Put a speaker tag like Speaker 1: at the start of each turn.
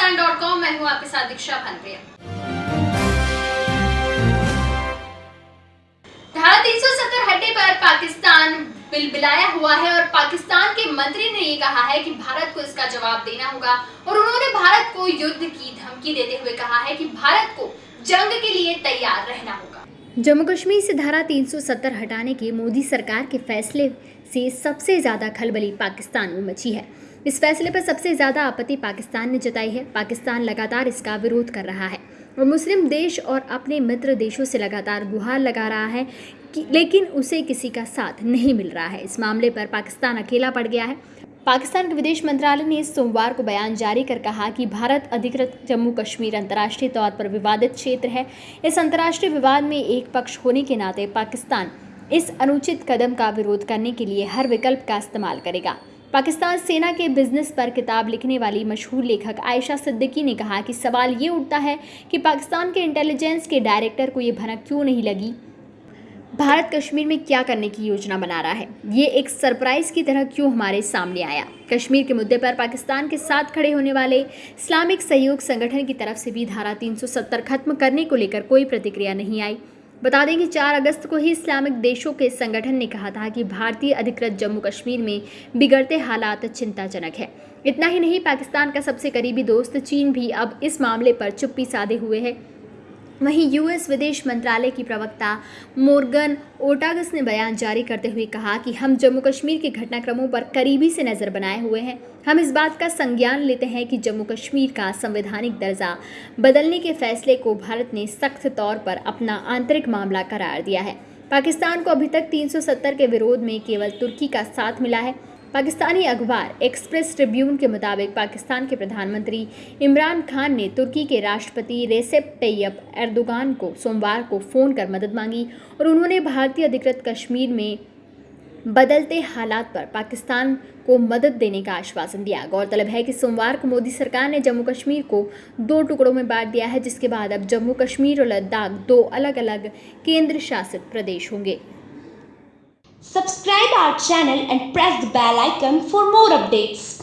Speaker 1: मैं हूँ आपके साथ दीक्षा भानप्रिया। धारा 370 हटे पर पाकिस्तान बिलबिलाया हुआ है और पाकिस्तान के मंत्री ने ये कहा है कि भारत को इसका जवाब देना होगा और उन्होंने भारत को युद्ध की धमकी देते हुए कहा है कि भारत को जंग के लिए तैयार रहना होगा।
Speaker 2: जम्मू कश्मीर से धारा 370 हटाने के मोदी सरकार के फैसले से सबसे ज़्यादा खलबली पाकिस्तान में मची है। इस फैसले पर सबसे ज़्यादा आपत्ति पाकिस्तान ने जताई है। पाकिस्तान लगातार इसका विरोध कर रहा है और मुस्लिम देश और अपने मित्र देशों से लगातार गुहार लगा रहा है कि लेकिन उसे किसी का साथ नहीं मिल रहा है। इस मामले पर पाकिस्तान अकेला पड़ गया है। पाकिस्तान के विदेश मंत्रालय ने सोमवार को बयान जारी कर कहा कि भारत अधिकृत जम्मू कश्मीर अंतर्राष्ट्रीय तौर पर विवादित क्षेत्र है। इस अंतर्राष्ट्रीय विवाद में एक पक्ष होने के नाते पाकिस्तान इस अनुचित कदम का विरोध करने के लिए हर विकल्प का इस्तेमाल करेगा। पाकिस्तान सेना के बिज़नेस पर किताब लिखने वाली मशहूर लेखक आयशा सिद्दीकी ने कहा कि सवाल ये उठता है कि पाकिस्तान के इंटेलिजेंस के डायरेक्टर को ये भनक क्यों नहीं लगी? भारत कश्मीर में क्या करने की योजना बना रहा है? ये एक सरप्राइज़ की तरह क्यों हमारे सामने आया? कश्मीर के मुद्दे पर पाकिस्तान के साथ खड़े होने वाले इस्लामिक सहयोग संगठन की तरफ़ से भी धारा 370 खत्म करने को लेकर कोई प्रतिक्रिया नहीं आई। बता दें कि 4 अगस्त को ही इस्लामिक देशों के संगठन ने कहा था कि भारतीय अधिकृत जम्मू कश्मीर में बिगड़ते हालात चिंताजनक है। इतना ही नहीं, पाकिस्तान का सबसे करीबी दोस्त चीन भी अब इस मामले पर चुप्पी साधे हुए है। वहीं यूएस विदेश मंत्रालय की प्रवक्ता मोर्गन ओटागस ने बयान जारी करते हुए कहा कि हम जम्मू कश्मीर के घटनाक्रमों पर करीबी से नज़र बनाए हुए हैं। हम इस बात का संज्ञान लेते हैं कि जम्मू कश्मीर का संवैधानिक दर्जा बदलने के फैसले को भारत ने सख्त तौर पर अपना आंतरिक मामला करार दिया है। पाकिस्तान को अभी तक 370 के विरोध में केवल तुर्की का साथ मिला है। पाकिस्तानी अखबार एक्सप्रेस ट्रिब्यून के मुताबिक पाकिस्तान के प्रधानमंत्री इमरान खान ने तुर्की के राष्ट्रपति रेसेप तैयब एर्दोगान को सोमवार को फ़ोन कर मदद मांगी और उन्होंने भारतीय अधिकृत कश्मीर में बदलते हालात पर पाकिस्तान को मदद देने का आश्वासन दिया। गौरतलब है कि सोमवार को मोदी सरकार ने जम्मू कश्मीर को दो टुकड़ों में बांट दिया है, जिसके बाद अब जम्मू कश्मीर और लद्दाख दो अलग अलग केंद्र शासित प्रदेश होंगे।
Speaker 3: Subscribe our channel and press the bell icon for more updates.